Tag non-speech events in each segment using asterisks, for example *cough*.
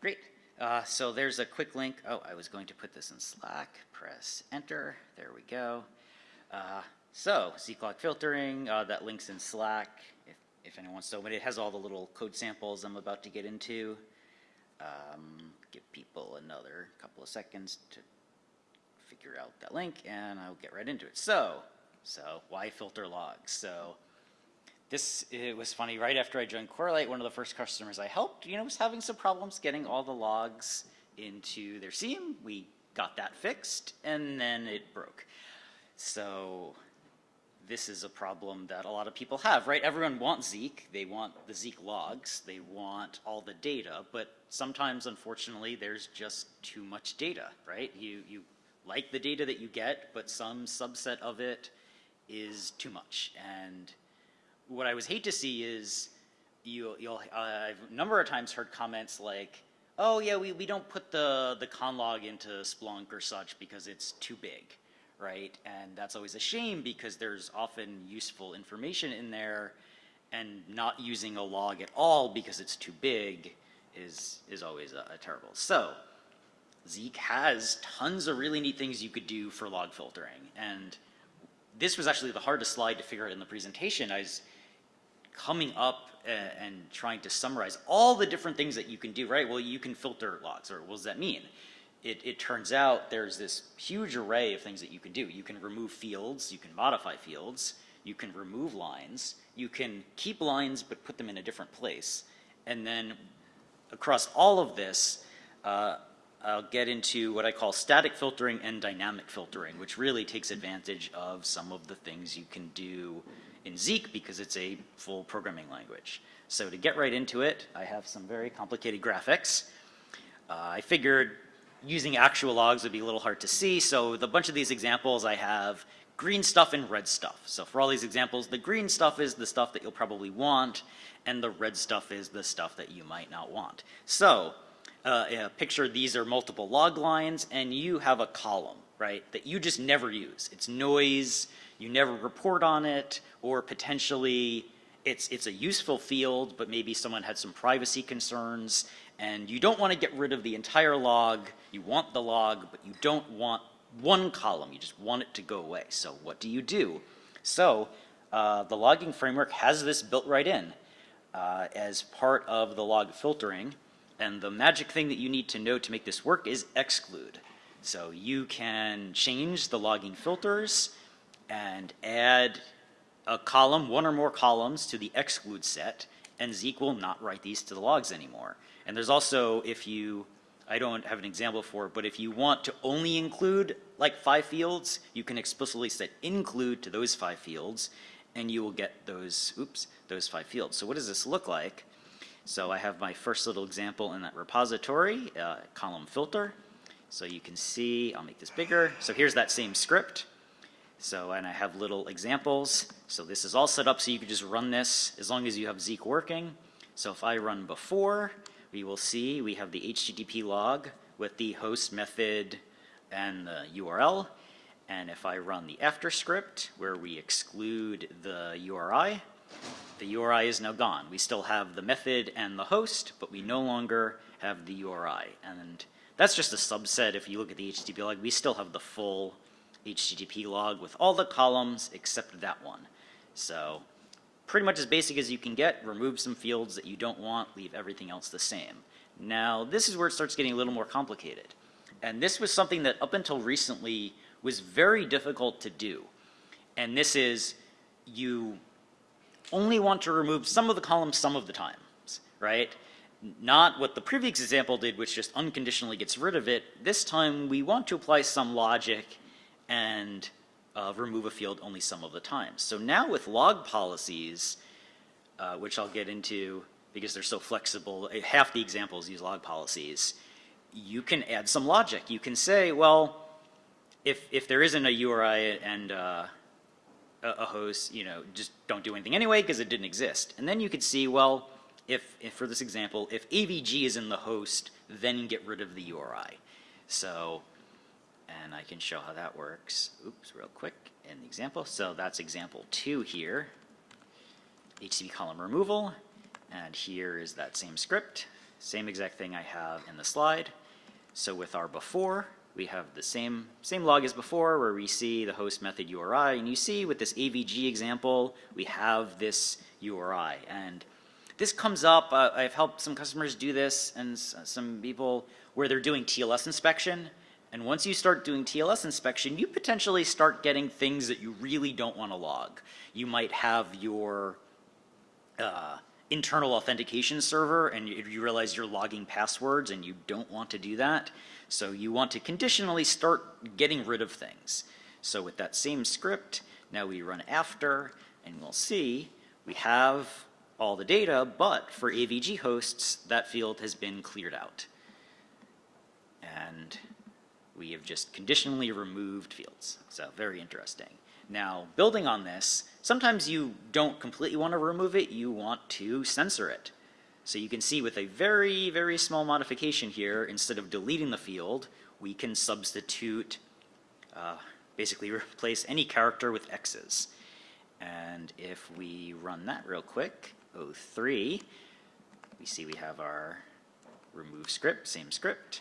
Great. Uh, so there's a quick link. Oh, I was going to put this in Slack. Press enter. There we go. Uh, so log filtering, uh, that link's in Slack if, if anyone wants to, but it has all the little code samples I'm about to get into. Um, give people another couple of seconds to figure out that link and I'll get right into it. So, so why filter logs? So this, it was funny, right after I joined Corelight, one of the first customers I helped, you know, was having some problems getting all the logs into their SIEM. We got that fixed and then it broke. So this is a problem that a lot of people have, right? Everyone wants Zeek. They want the Zeek logs. They want all the data, but sometimes, unfortunately, there's just too much data, right? You, you like the data that you get, but some subset of it is too much. And what I would hate to see is you, you'll, uh, I've a number of times heard comments like, oh yeah, we, we don't put the, the conlog into Splunk or such because it's too big, right? And that's always a shame because there's often useful information in there and not using a log at all because it's too big is, is always a, a terrible. So Zeek has tons of really neat things you could do for log filtering. And this was actually the hardest slide to figure out in the presentation. I was coming up and, trying to summarize all the different things that you can do, right? Well, you can filter logs, or what does that mean? It, it, turns out there's this huge array of things that you can do. You can remove fields, you can modify fields, you can remove lines, you can keep lines but put them in a different place. And then across all of this, uh, I'll get into what I call static filtering and dynamic filtering, which really takes advantage of some of the things you can do in Zeek because it's a full programming language. So to get right into it, I have some very complicated graphics. Uh, I figured using actual logs would be a little hard to see, so with a bunch of these examples I have green stuff and red stuff. So for all these examples, the green stuff is the stuff that you'll probably want, and the red stuff is the stuff that you might not want. So uh, yeah, picture these are multiple log lines and you have a column, right, that you just never use. It's noise, you never report on it, or potentially it's, it's a useful field, but maybe someone had some privacy concerns and you don't want to get rid of the entire log, you want the log, but you don't want one column, you just want it to go away. So what do you do? So uh, the logging framework has this built right in uh, as part of the log filtering. And the magic thing that you need to know to make this work is exclude. So you can change the logging filters and add a column, one or more columns to the exclude set, and Zeek will not write these to the logs anymore. And there's also, if you, I don't have an example for it, but if you want to only include like five fields, you can explicitly set include to those five fields, and you will get those, oops, those five fields. So what does this look like? So I have my first little example in that repository, uh, column filter. So you can see, I'll make this bigger. So here's that same script. So, and I have little examples. So this is all set up so you can just run this as long as you have Zeek working. So if I run before, we will see we have the HTTP log with the host method and the URL. And if I run the after script where we exclude the URI, the URI is now gone. We still have the method and the host, but we no longer have the URI. And that's just a subset. If you look at the HTTP log, we still have the full HTTP log with all the columns except that one. So pretty much as basic as you can get, remove some fields that you don't want, leave everything else the same. Now, this is where it starts getting a little more complicated. And this was something that up until recently was very difficult to do. And this is you only want to remove some of the columns some of the times, right? Not what the previous example did, which just unconditionally gets rid of it. This time we want to apply some logic and uh, remove a field only some of the times. So now with log policies, uh, which I'll get into because they're so flexible, eh, half the examples use log policies, you can add some logic. You can say, well, if, if there isn't a URI and uh, a, host, you know, just don't do anything anyway because it didn't exist. And then you could see, well, if, if for this example, if AVG is in the host, then get rid of the URI. So, and I can show how that works. Oops, real quick in the example. So that's example two here, HTTP column removal. And here is that same script. same exact thing I have in the slide. So with our before, we have the same, same log as before where we see the host method URI. And you see with this AVG example, we have this URI. And this comes up, uh, I've helped some customers do this and some people where they're doing TLS inspection. And once you start doing TLS inspection, you potentially start getting things that you really don't want to log. You might have your uh, internal authentication server and you, you realize you're logging passwords and you don't want to do that. So you want to conditionally start getting rid of things. So with that same script, now we run after and we'll see we have all the data, but for AVG hosts, that field has been cleared out. And we have just conditionally removed fields. So very interesting. Now, building on this, sometimes you don't completely want to remove it, you want to censor it. So you can see with a very, very small modification here, instead of deleting the field, we can substitute, uh, basically *laughs* replace any character with X's. And if we run that real quick, 03, we see we have our remove script, same script,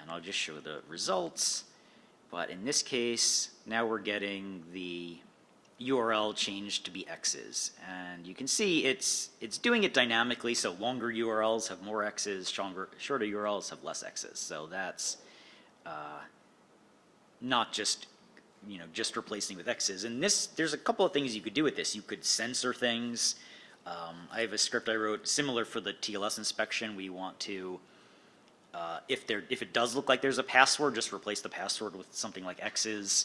and I'll just show the results. But in this case, now we're getting the URL changed to be X's. And you can see it's, it's doing it dynamically, so longer URLs have more X's, shorter, shorter URLs have less X's. So that's uh, not just you know, just replacing with X's. And this, there's a couple of things you could do with this. You could censor things. Um, I have a script I wrote similar for the TLS inspection. We want to, uh, if there, if it does look like there's a password, just replace the password with something like X's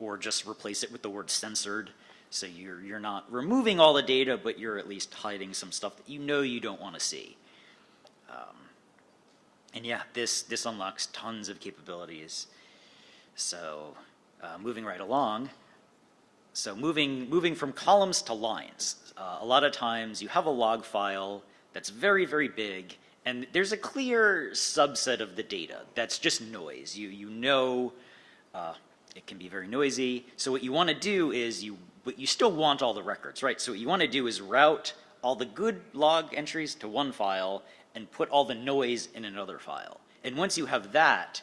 or just replace it with the word censored. So you're, you're not removing all the data, but you're at least hiding some stuff that you know you don't want to see. Um, and yeah, this, this unlocks tons of capabilities. So uh, moving right along, so moving, moving from columns to lines. Uh, a lot of times you have a log file that's very, very big, and there's a clear subset of the data that's just noise. You, you know uh, it can be very noisy. So what you want to do is you, but you still want all the records, right? So what you want to do is route all the good log entries to one file and put all the noise in another file. And once you have that,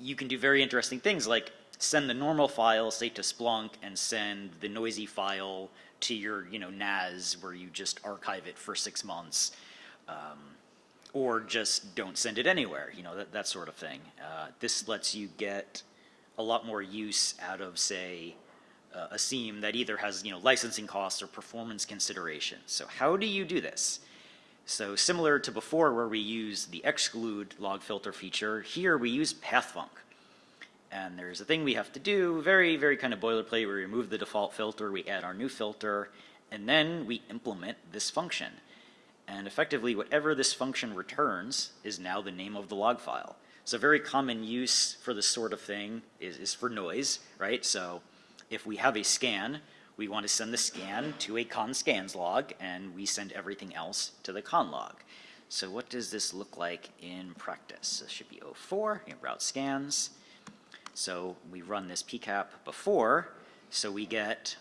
you can do very interesting things like send the normal file, say to Splunk, and send the noisy file to your, you know, NAS where you just archive it for six months. Um, or just don't send it anywhere, you know, that, that sort of thing. Uh, this lets you get a lot more use out of, say, uh, a SIEM that either has, you know, licensing costs or performance considerations. So how do you do this? So similar to before where we use the exclude log filter feature, here we use pathfunc. And there's a thing we have to do, very, very kind of boilerplate. We remove the default filter, we add our new filter, and then we implement this function. And effectively, whatever this function returns is now the name of the log file. So very common use for this sort of thing is, is for noise, right? So if we have a scan, we want to send the scan to a con scans log, and we send everything else to the con log. So what does this look like in practice? This should be 04, route scans. So we run this pcap before, so we get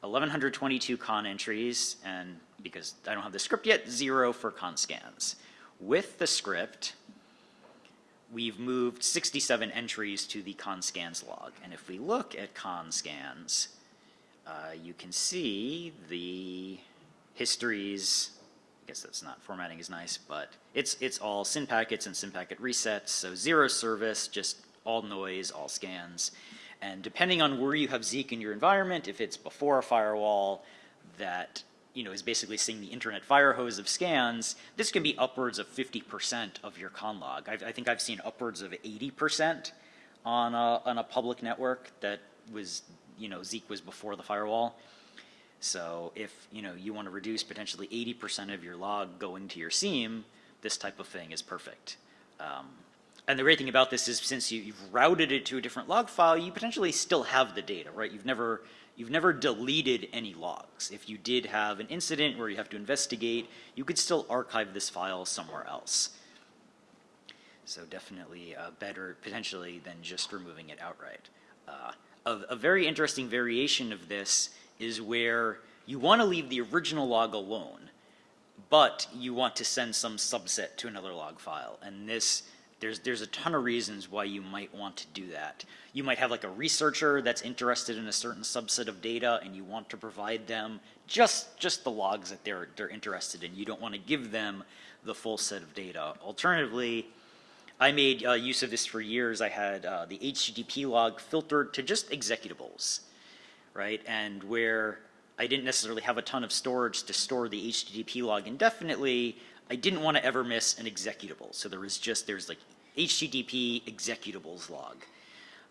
1122 con entries, and because I don't have the script yet, zero for con scans. With the script, we've moved 67 entries to the con scans log. And if we look at conscans, uh, you can see the histories. I guess that's not formatting is nice, but it's it's all SYN packets and SYN packet resets. So zero service, just all noise, all scans. And depending on where you have Zeek in your environment, if it's before a firewall that you know, is basically seeing the internet fire hose of scans, this can be upwards of 50% of your con log. I've, i think I've seen upwards of 80% on a, on a public network that was, you know, Zeek was before the firewall. So if, you know, you want to reduce potentially 80% of your log going to your SIEM, this type of thing is perfect. Um, and the great thing about this is since you, have routed it to a different log file, you potentially still have the data, right? You've never you've never deleted any logs. If you did have an incident where you have to investigate, you could still archive this file somewhere else. So definitely uh, better potentially than just removing it outright. Uh, a, a very interesting variation of this is where you want to leave the original log alone, but you want to send some subset to another log file. And this, there's, there's a ton of reasons why you might want to do that. You might have like a researcher that's interested in a certain subset of data and you want to provide them just, just the logs that they're, they're interested in. You don't want to give them the full set of data. Alternatively, I made uh, use of this for years. I had uh, the HTTP log filtered to just executables, right? And where I didn't necessarily have a ton of storage to store the HTTP log indefinitely, I didn't want to ever miss an executable. So there was just, there's like HTTP executables log.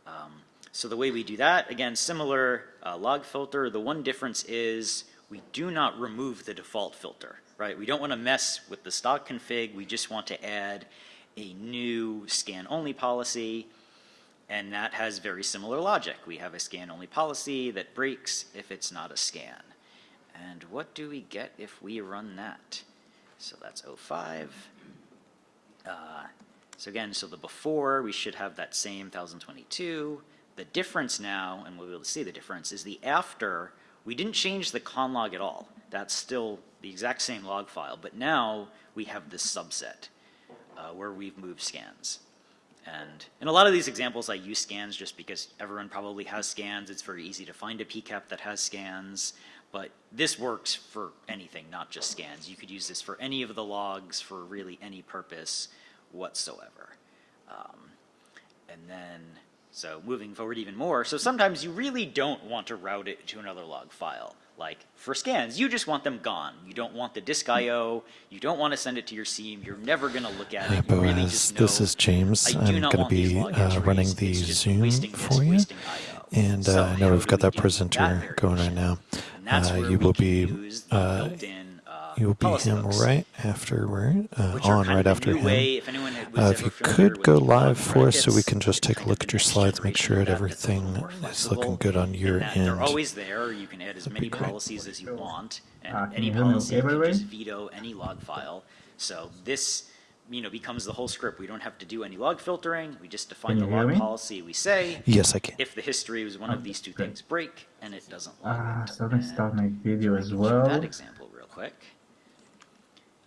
Um, so the way we do that, again, similar uh, log filter. The one difference is we do not remove the default filter, right? We don't want to mess with the stock config. We just want to add a new scan only policy. And that has very similar logic. We have a scan only policy that breaks if it's not a scan. And what do we get if we run that? So that's 05. Uh, so again, so the before, we should have that same 1022. The difference now, and we'll be able to see the difference, is the after, we didn't change the con log at all. That's still the exact same log file, but now we have this subset uh, where we've moved scans. And in a lot of these examples, I use scans just because everyone probably has scans. It's very easy to find a PCAP that has scans. But this works for anything, not just scans. You could use this for any of the logs for really any purpose whatsoever. Um, and then, so moving forward even more, so sometimes you really don't want to route it to another log file. Like for scans, you just want them gone. You don't want the disk I/O. You don't want to send it to your SIEM. You're never going to look at it. You really just know, this is James. I'm going to be uh, running the Zoom for you. And uh, I know we've got that presenter going right now. Uh, you will be uh, you will be him right afterward, uh, on right after him. Uh, if you could go live for us so we can just take a look at your slides, make sure that everything is looking good on your end. They're always there. You can add as many policies as you want, and any policy you can just veto any log file. So this you know, becomes the whole script. We don't have to do any log filtering. We just define the log me? policy. We say, yes, I can. If the history was one of these two things break, and it doesn't log Ah, so let me start my video as well. That example real quick.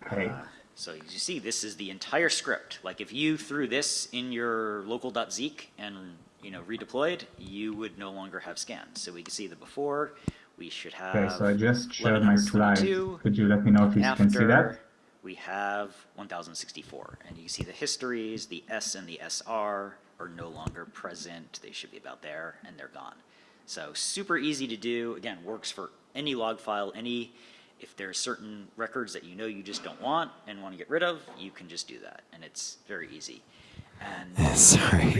Okay. Uh, so you see, this is the entire script. Like if you threw this in your local.zeek and you know redeployed, you would no longer have scans. So we can see the before. We should have. Okay, so I just showed my slide. Could you let me know if you can see that? We have 1064. And you see the histories, the S and the SR are no longer present. They should be about there, and they're gone. So super easy to do. Again, works for any log file, any, if there are certain records that you know you just don't want and want to get rid of, you can just do that. And it's very easy. And *laughs* Sorry.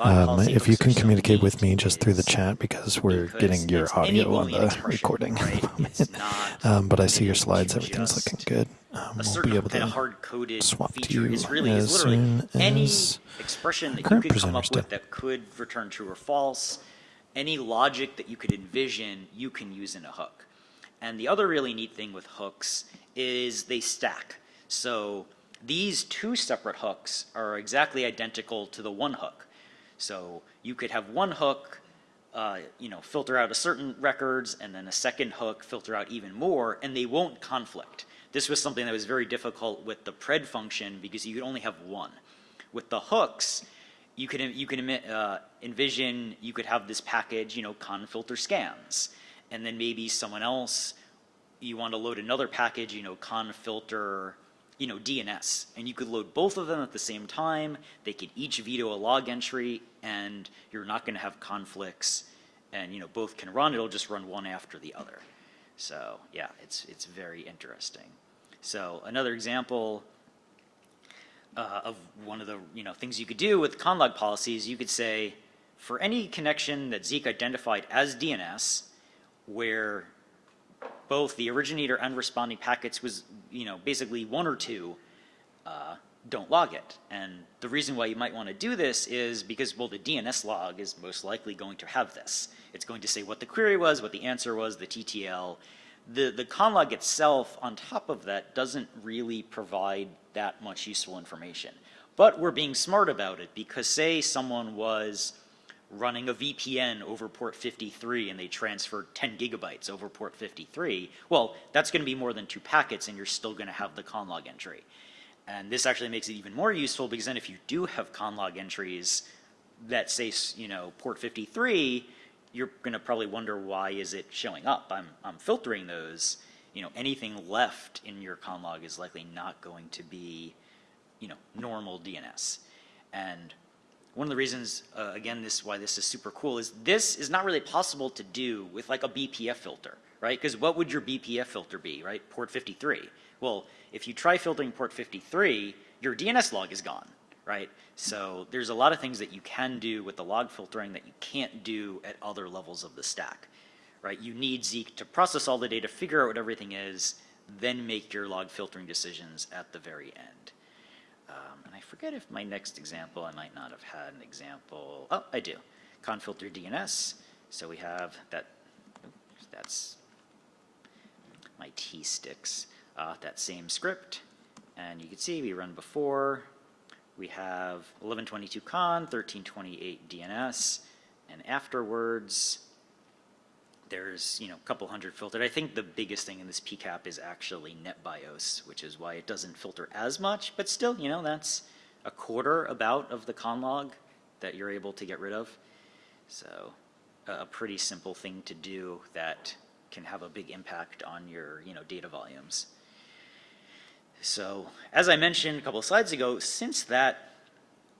Um, if you can communicate with me just through the chat because we're because getting your audio on the recording. Right? *laughs* um, but I see your slides. Everything's looking good. Um, we'll be able to hard-coded swap feature. is really is literally any expression that you could come up with that could return true or false, any logic that you could envision, you can use in a hook. And the other really neat thing with hooks is they stack. So these two separate hooks are exactly identical to the one hook. So you could have one hook, uh, you know, filter out a certain records, and then a second hook filter out even more, and they won't conflict. This was something that was very difficult with the pred function because you could only have one. With the hooks, you could you can uh, envision you could have this package, you know, con filter scans, and then maybe someone else you want to load another package, you know, con filter, you know, DNS, and you could load both of them at the same time. They could each veto a log entry, and you're not going to have conflicts, and you know, both can run. It'll just run one after the other. So yeah, it's it's very interesting. So another example uh, of one of the you know things you could do with conlog policies, you could say for any connection that Zeek identified as DNS, where both the originator and responding packets was you know basically one or two, uh, don't log it. And the reason why you might want to do this is because well the DNS log is most likely going to have this. It's going to say what the query was, what the answer was, the TTL, the, the conlog itself on top of that doesn't really provide that much useful information. But we're being smart about it because say someone was running a VPN over port 53 and they transferred 10 gigabytes over port 53, well, that's going to be more than two packets and you're still going to have the conlog entry. And this actually makes it even more useful because then if you do have conlog entries that say, you know, port 53, you're going to probably wonder why is it showing up. I'm, I'm filtering those. You know, anything left in your conlog is likely not going to be, you know, normal DNS. And one of the reasons, uh, again, this why this is super cool is this is not really possible to do with like a BPF filter, right? Because what would your BPF filter be, right? Port 53. Well, if you try filtering port 53, your DNS log is gone, right? So there's a lot of things that you can do with the log filtering that you can't do at other levels of the stack, right? You need Zeek to process all the data, figure out what everything is, then make your log filtering decisions at the very end. Um, and I forget if my next example, I might not have had an example. Oh, I do. Confilter DNS. So we have that, that's my T sticks, uh, that same script. And you can see we run before. We have 1122 con, 1328 DNS. And afterwards, there's you know a couple hundred filtered. I think the biggest thing in this PCAP is actually NetBIOS, which is why it doesn't filter as much, but still, you know, that's a quarter about of the conlog that you're able to get rid of. So a pretty simple thing to do that can have a big impact on your you know data volumes. So as I mentioned a couple of slides ago, since that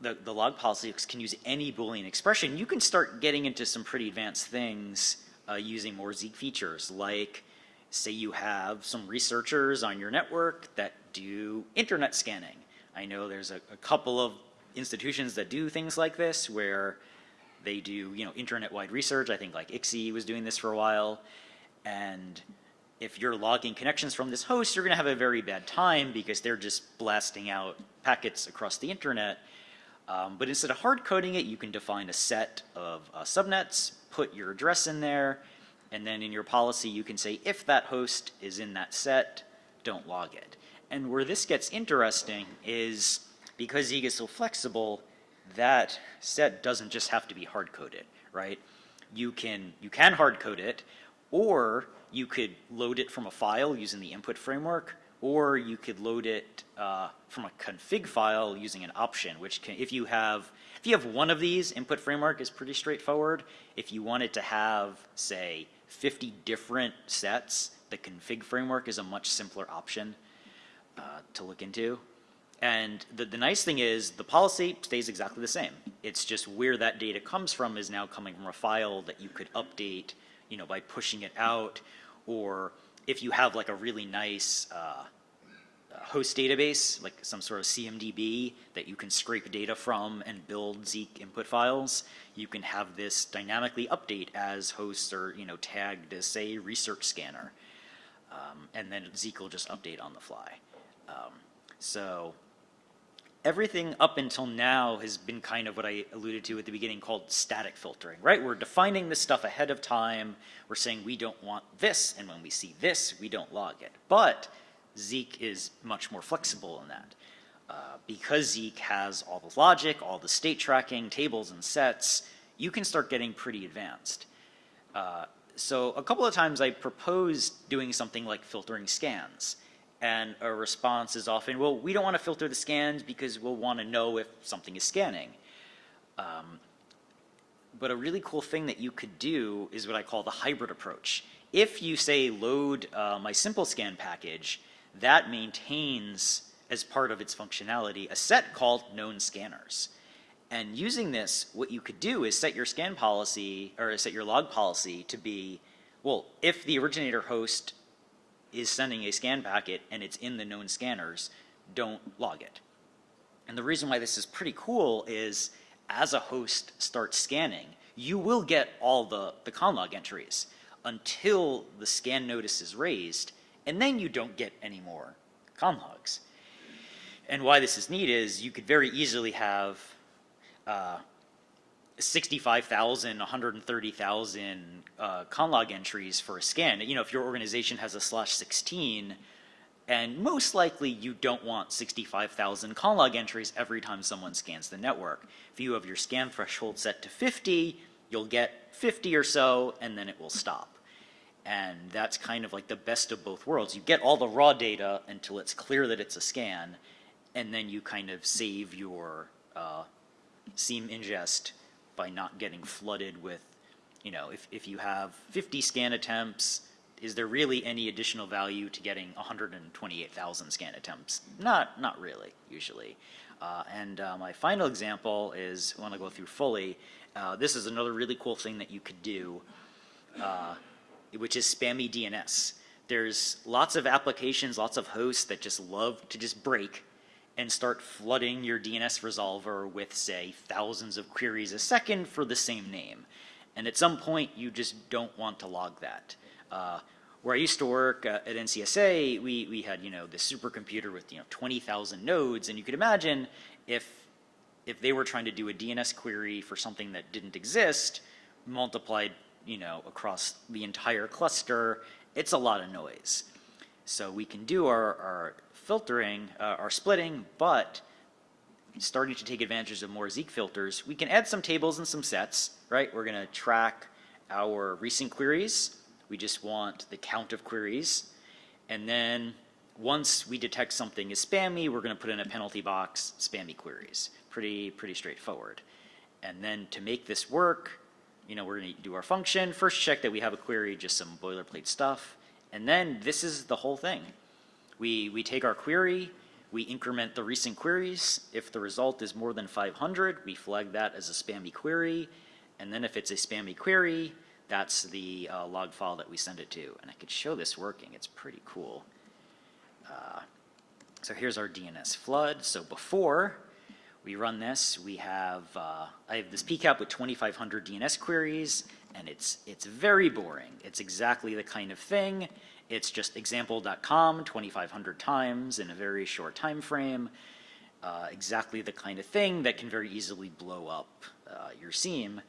the, the log policy can use any Boolean expression, you can start getting into some pretty advanced things uh, using more Zeek features, like say you have some researchers on your network that do internet scanning. I know there's a, a couple of institutions that do things like this where they do, you know, internet-wide research. I think like ICSI was doing this for a while. And if you're logging connections from this host, you're going to have a very bad time because they're just blasting out packets across the internet. Um, but instead of hard coding it, you can define a set of uh, subnets, put your address in there, and then in your policy you can say if that host is in that set, don't log it. And where this gets interesting is because Zeek is so flexible, that set doesn't just have to be hard coded, right? You can you can hard code it, or you could load it from a file using the input framework, or you could load it uh, from a config file using an option, which can, if you have, if you have one of these, input framework is pretty straightforward. If you wanted to have, say, 50 different sets, the config framework is a much simpler option uh, to look into. And the, the nice thing is the policy stays exactly the same. It's just where that data comes from is now coming from a file that you could update, you know, by pushing it out or if you have like a really nice uh, host database, like some sort of CMDB that you can scrape data from and build Zeek input files, you can have this dynamically update as hosts are, you know, tagged as say research scanner. Um, and then Zeek will just update on the fly. Um, so everything up until now has been kind of what I alluded to at the beginning called static filtering, right? We're defining this stuff ahead of time. We're saying we don't want this, and when we see this, we don't log it. But Zeek is much more flexible in that. Uh, because Zeek has all the logic, all the state tracking, tables and sets, you can start getting pretty advanced. Uh, so a couple of times I proposed doing something like filtering scans and a response is often, well, we don't want to filter the scans because we'll want to know if something is scanning. Um, but a really cool thing that you could do is what I call the hybrid approach. If you say load uh, my simple scan package, that maintains as part of its functionality a set called known scanners. And using this, what you could do is set your scan policy or set your log policy to be, well, if the originator host is sending a scan packet and it's in the known scanners, don't log it. And the reason why this is pretty cool is as a host starts scanning, you will get all the, the conlog entries until the scan notice is raised, and then you don't get any more conlogs. And why this is neat is you could very easily have uh, 65,000, 130,000 uh, conlog entries for a scan. You know, if your organization has a slash 16, And most likely you don't want 65,000 call log entries every time someone scans the network. If you have your scan threshold set to 50, you'll get 50 or so, and then it will stop. And that's kind of like the best of both worlds. You get all the raw data until it's clear that it's a scan, and then you kind of save your uh, SIEM ingest by not getting flooded with, you know, if, if you have 50 scan attempts, is there really any additional value to getting 128,000 scan attempts? Not, not really, usually. Uh, and uh, my final example is, when I go through fully, uh, this is another really cool thing that you could do, uh, which is spammy DNS. There's lots of applications, lots of hosts that just love to just break and start flooding your DNS resolver with, say, thousands of queries a second for the same name. And at some point, you just don't want to log that. Uh, where I used to work uh, at NCSA, we, we had, you know, this supercomputer with, you know, 20,000 nodes, and you could imagine if, if they were trying to do a DNS query for something that didn't exist, multiplied, you know, across the entire cluster, it's a lot of noise. So we can do our, our filtering, uh, our splitting, but starting to take advantage of more Zeek filters, we can add some tables and some sets, right? We're going to track our recent queries, we just want the count of queries. And then once we detect something is spammy, we're going to put in a penalty box, spammy queries. Pretty, pretty straightforward. And then to make this work, you know, we're going to do our function. First check that we have a query, just some boilerplate stuff. And then this is the whole thing. We, we take our query, we increment the recent queries. If the result is more than 500, we flag that as a spammy query. And then if it's a spammy query, that's the uh, log file that we send it to. And I could show this working. It's pretty cool. Uh, so here's our DNS flood. So before we run this, we have, uh, I have this PCAP with 2,500 DNS queries, and it's, it's very boring. It's exactly the kind of thing. It's just example.com 2,500 times in a very short time frame. Uh, exactly the kind of thing that can very easily blow up uh, your SIEM.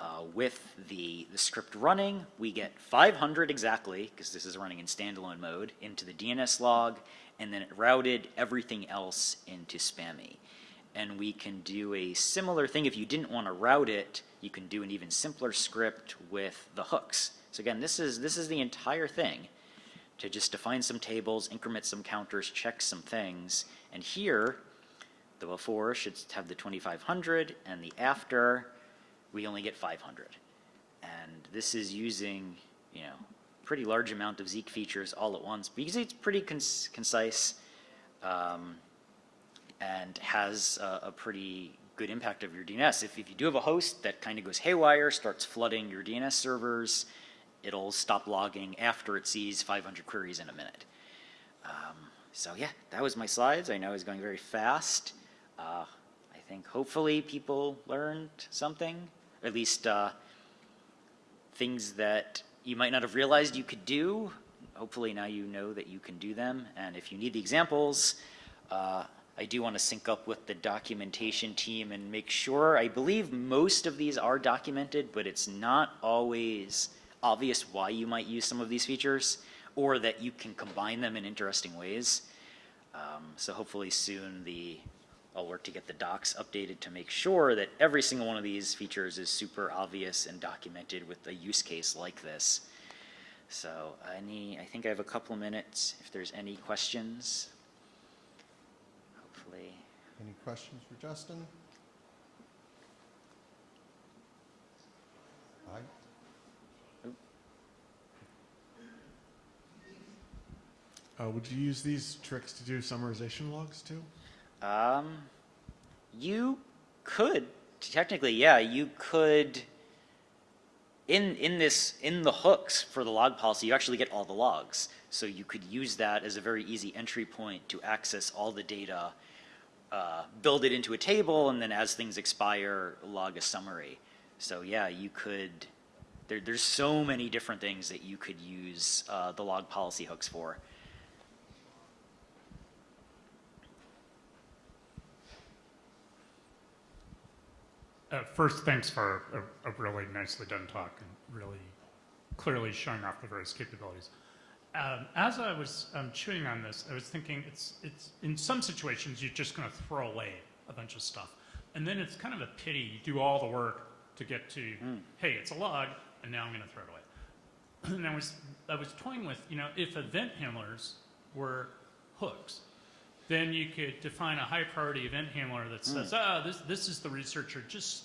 Uh, with the, the script running, we get 500 exactly, because this is running in standalone mode, into the DNS log, and then it routed everything else into spammy. And we can do a similar thing. If you didn't want to route it, you can do an even simpler script with the hooks. So again, this is, this is the entire thing to just define some tables, increment some counters, check some things. And here, the before should have the 2500 and the after we only get 500. And this is using, you know, pretty large amount of Zeek features all at once but you see it's pretty concise um, and has a, a, pretty good impact of your DNS. If, if you do have a host that kind of goes haywire, starts flooding your DNS servers, it'll stop logging after it sees 500 queries in a minute. Um, so yeah, that was my slides. I know I was going very fast. Uh, I think hopefully people learned something at least uh, things that you might not have realized you could do. Hopefully now you know that you can do them. And if you need the examples, uh, I do want to sync up with the documentation team and make sure, I believe most of these are documented, but it's not always obvious why you might use some of these features or that you can combine them in interesting ways. Um, so hopefully soon the I'll work to get the docs updated to make sure that every single one of these features is super obvious and documented with a use case like this. So any, I think I have a couple of minutes if there's any questions. Any questions for Justin? Aye. Uh, would you use these tricks to do summarization logs too? Um, you could technically, yeah, you could. In in this in the hooks for the log policy, you actually get all the logs, so you could use that as a very easy entry point to access all the data, uh, build it into a table, and then as things expire, log a summary. So yeah, you could. There, there's so many different things that you could use uh, the log policy hooks for. Uh, first, thanks for a, a, really nicely done talk and really clearly showing off the various capabilities. Um, as I was um, chewing on this, I was thinking it's, it's, in some situations, you're just going to throw away a bunch of stuff. And then it's kind of a pity, you do all the work to get to, hey, it's a log, and now I'm going to throw it away. *clears throat* and I was, I was toying with, you know, if event handlers were hooks, then you could define a high priority event handler that says, ah, this, this is the researcher, just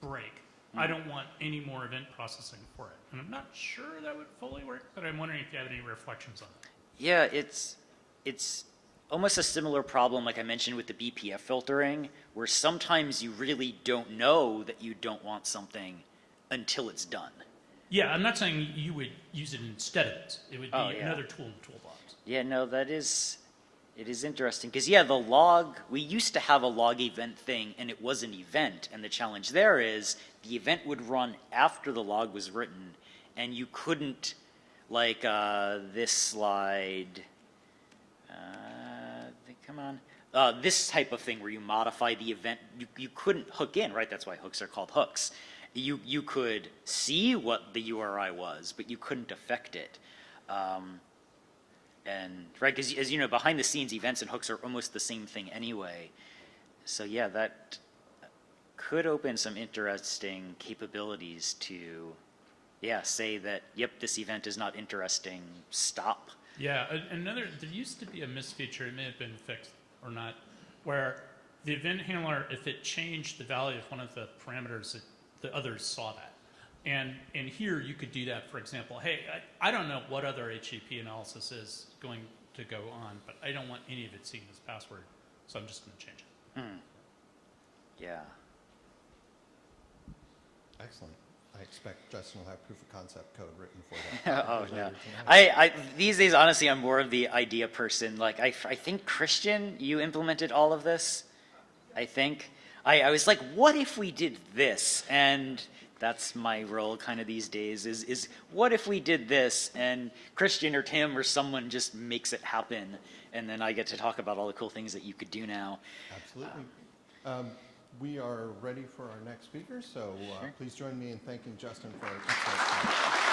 break. I hmm. don't want any more event processing for it. And I'm not sure that would fully work, but I'm wondering if you have any reflections on it. Yeah, it's it's almost a similar problem like I mentioned with the BPF filtering, where sometimes you really don't know that you don't want something until it's done. Yeah, I'm not saying you would use it instead of it. It would be Oh, yeah. another tool in the toolbox. Yeah, no, that is it is interesting because yeah, the log we used to have a log event thing, and it was an event, and the challenge there is the event would run after the log was written, and you couldn't like uh, this slide. Uh, come on. Uh, this type of thing where you modify the event, you, you couldn't hook in, right? That's why hooks are called hooks. You, you could see what the URI was, but you couldn't affect it. Um, and, right, because as you know, behind the scenes, events and hooks are almost the same thing anyway. So yeah, that could open some interesting capabilities to, yeah, say that, yep, this event is not interesting, stop. Yeah, another, there used to be a misfeature, it may have been fixed or not, where the event handler, if it changed the value of one of the parameters, it, the others saw that. And, and here you could do that, for example, hey, I, I don't know what other HTTP analysis is going to go on, but I don't want any of it seen as password, so I'm just going to change it. Hmm. Yeah. Excellent. I expect Justin will have proof of concept code written for that. *laughs* oh no. I, I these days honestly I'm more of the idea person. Like I, I think Christian, you implemented all of this. I think. I, I was like, what if we did this? And that's my role kind of these days is is what if we did this and Christian or Tim or someone just makes it happen and then I get to talk about all the cool things that you could do now. Absolutely. Um, We are ready for our next speaker, so uh, please join me in thanking Justin for talk.